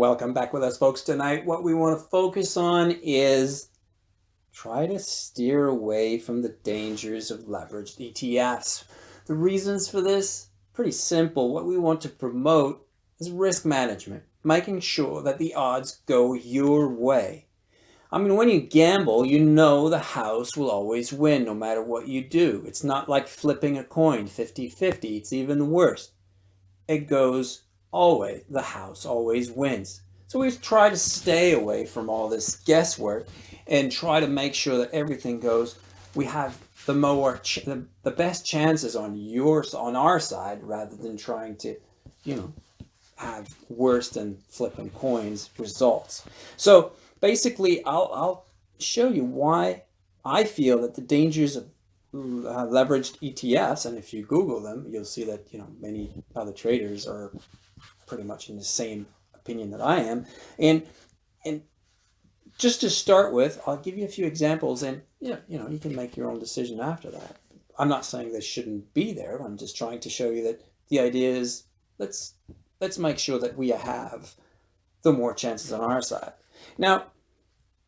Welcome back with us folks tonight. What we want to focus on is try to steer away from the dangers of leveraged ETFs. The reasons for this, pretty simple. What we want to promote is risk management, making sure that the odds go your way. I mean, when you gamble, you know the house will always win no matter what you do. It's not like flipping a coin 50-50. It's even worse. It goes always, the house always wins. So we try to stay away from all this guesswork and try to make sure that everything goes, we have the more, the, the best chances on yours, on our side, rather than trying to, you know, have worse than flipping coins results. So basically, I'll, I'll show you why I feel that the dangers of uh, leveraged ETFs, and if you Google them, you'll see that, you know, many other traders are pretty much in the same opinion that I am. And, and just to start with, I'll give you a few examples and, you know, you know, you can make your own decision after that. I'm not saying this shouldn't be there. I'm just trying to show you that the idea is let's, let's make sure that we have the more chances on our side. Now,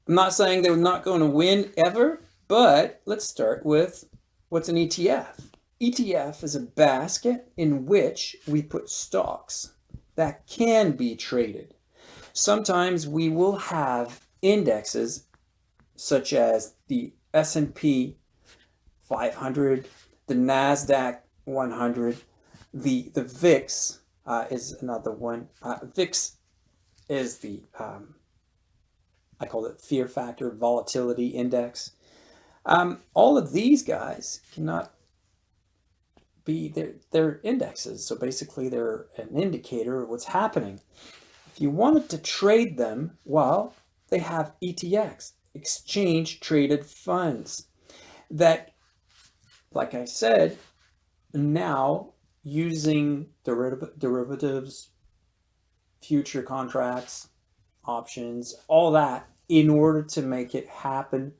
I'm not saying they're not going to win ever, but let's start with what's an ETF. ETF is a basket in which we put stocks that can be traded. Sometimes we will have indexes such as the S&P 500, the NASDAQ 100, the, the VIX uh, is another one. Uh, VIX is the um, I call it fear factor volatility index. Um, all of these guys cannot be their, their indexes. So basically they're an indicator of what's happening. If you wanted to trade them, well, they have ETFs, exchange traded funds that, like I said, now using deriv derivatives, future contracts, options, all that in order to make it happen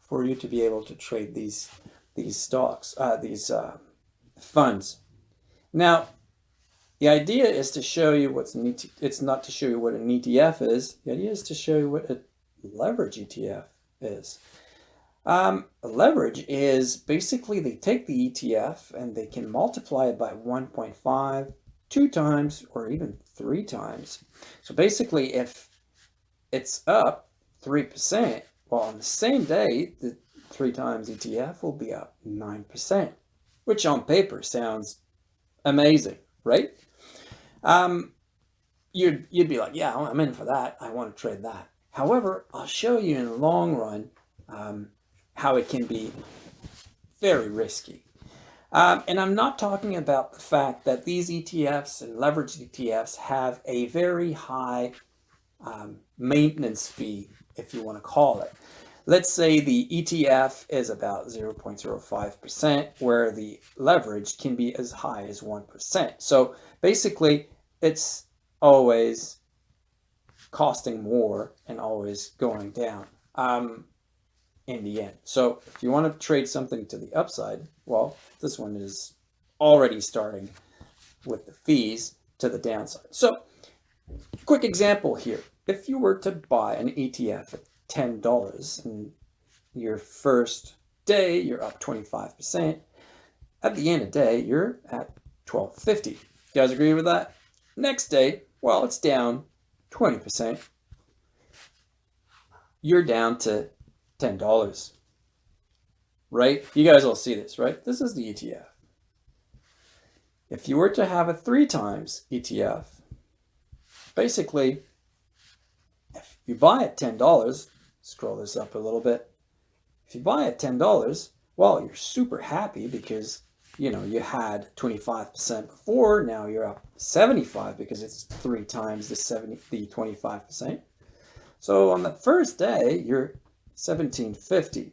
for you to be able to trade these these stocks, uh, these uh, funds. Now, the idea is to show you what's an ETF. It's not to show you what an ETF is. The idea is to show you what a leverage ETF is. Um, leverage is basically they take the ETF and they can multiply it by 1.5, two times, or even three times. So basically, if it's up 3%, well, on the same day, the three times ETF will be up 9%, which on paper sounds amazing, right? Um, you'd, you'd be like, yeah, I'm in for that. I want to trade that. However, I'll show you in the long run um, how it can be very risky. Um, and I'm not talking about the fact that these ETFs and leveraged ETFs have a very high um, maintenance fee if you want to call it. Let's say the ETF is about 0.05%, where the leverage can be as high as 1%. So basically, it's always costing more and always going down um, in the end. So if you want to trade something to the upside, well, this one is already starting with the fees to the downside. So quick example here if you were to buy an ETF at $10 and your first day you're up 25%, at the end of the day you're at 1250. You guys agree with that? Next day, well, it's down 20%. You're down to $10. Right? You guys all see this, right? This is the ETF. If you were to have a three times ETF, basically if you buy at $10, scroll this up a little bit. If you buy at $10, well, you're super happy because, you know, you had 25% before, now you're up 75 because it's three times the 70, the 25%. So on the first day, you're 1750.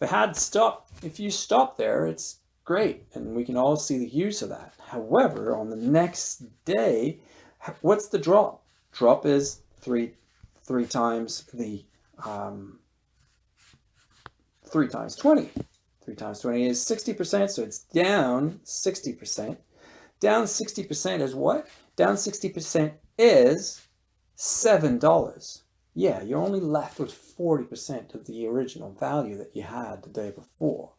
If it had stopped, if you stop there, it's great. And we can all see the use of that. However, on the next day, what's the drop? Drop is three, three times the, um, three times 20. Three times 20 is 60%, so it's down 60%. Down 60% is what? Down 60% is $7. Yeah, you're only left with 40% of the original value that you had the day before,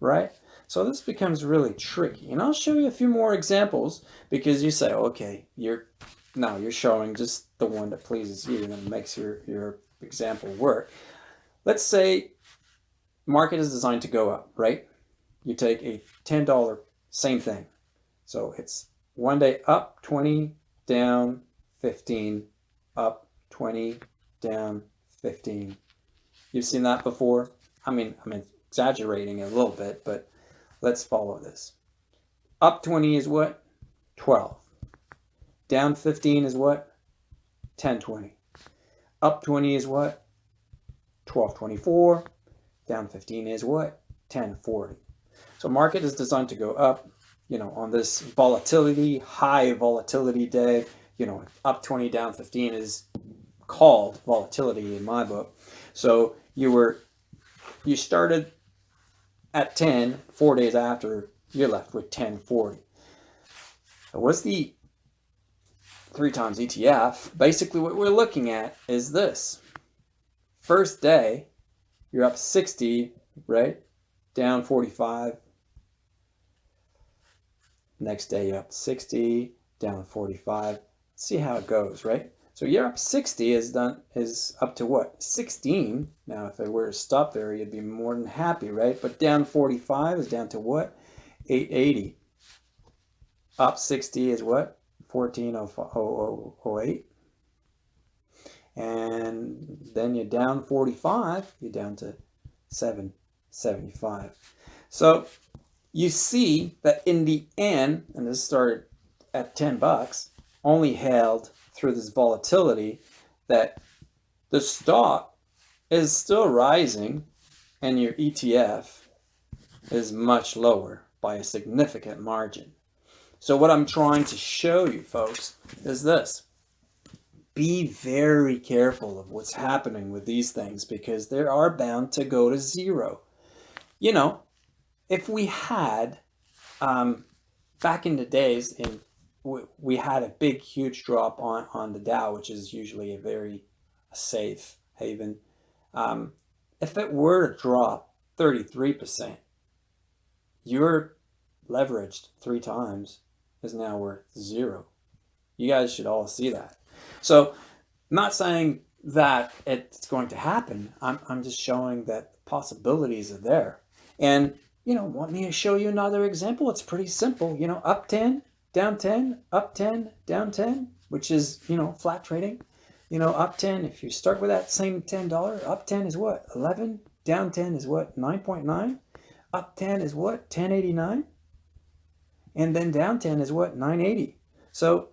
right? So this becomes really tricky. And I'll show you a few more examples because you say, okay, you're now you're showing just the one that pleases you and makes your, your example work. Let's say market is designed to go up, right? You take a $10, same thing. So it's one day up 20, down 15, up 20, down 15. You've seen that before? I mean, I'm exaggerating a little bit, but let's follow this. Up 20 is what? 12. Down 15 is what? 10, 20. Up 20 is what? 12, 24. Down 15 is what? 10, 40. So market is designed to go up, you know, on this volatility, high volatility day, you know, up 20, down 15 is called volatility in my book. So you were, you started at 10, four days after, you're left with 1040. What's the three times ETF? Basically what we're looking at is this. First day, you're up 60, right? Down 45, Next day you're up 60, down 45. See how it goes, right? So you're up 60 is done is up to what? 16. Now if I were to stop there, you'd be more than happy, right? But down 45 is down to what? 880. Up 60 is what? 1408. And then you're down 45, you're down to 775. So you see that in the end, and this started at 10 bucks, only held through this volatility, that the stock is still rising and your ETF is much lower by a significant margin. So what I'm trying to show you folks is this. Be very careful of what's happening with these things because they are bound to go to zero. You know, if we had, um, back in the days, in we, we had a big, huge drop on, on the Dow, which is usually a very safe haven. Um, if it were to drop 33%, you're leveraged three times is now worth zero. You guys should all see that. So I'm not saying that it's going to happen. I'm, I'm just showing that possibilities are there. And you know, want me to show you another example? It's pretty simple. You know, up 10, down 10, up 10, down 10, which is, you know, flat trading. You know, up 10, if you start with that same $10, up 10 is what? 11, down 10 is what? 9.9, up 10 is what? 1089, and then down 10 is what? 980. So,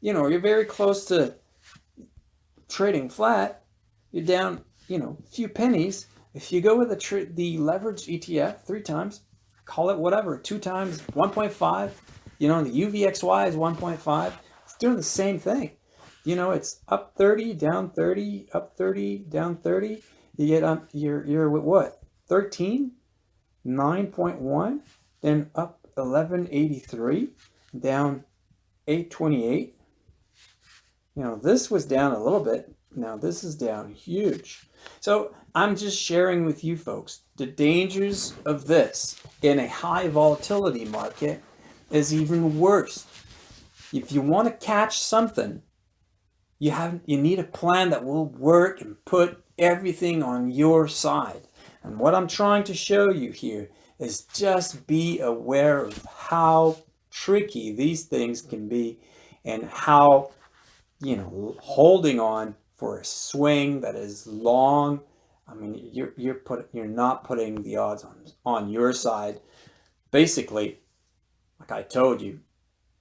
you know, you're very close to trading flat. You're down, you know, a few pennies, if you go with the, the leveraged ETF three times, call it whatever, two times 1.5, you know, the UVXY is 1.5, it's doing the same thing. You know, it's up 30, down 30, up 30, down 30. You get on, you're, you're with what? 13, 9.1, then up 1183, down 828. You know, this was down a little bit. Now this is down huge. So I'm just sharing with you folks the dangers of this in a high volatility market is even worse. If you want to catch something, you have you need a plan that will work and put everything on your side. And what I'm trying to show you here is just be aware of how tricky these things can be and how, you know, holding on for a swing that is long. I mean, you're, you're, put, you're not putting the odds on, on your side. Basically, like I told you,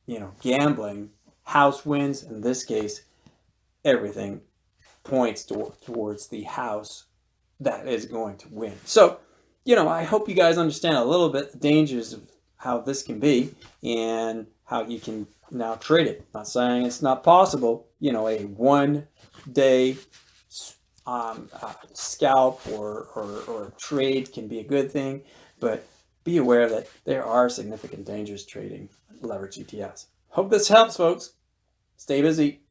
you know, gambling, house wins, in this case, everything points to, towards the house that is going to win. So, you know, I hope you guys understand a little bit the dangers of how this can be and how you can now trade it. Not saying it's not possible, you know, a one day um, uh, scalp or, or, or trade can be a good thing, but be aware that there are significant dangers trading leverage ETFs. Hope this helps, folks. Stay busy.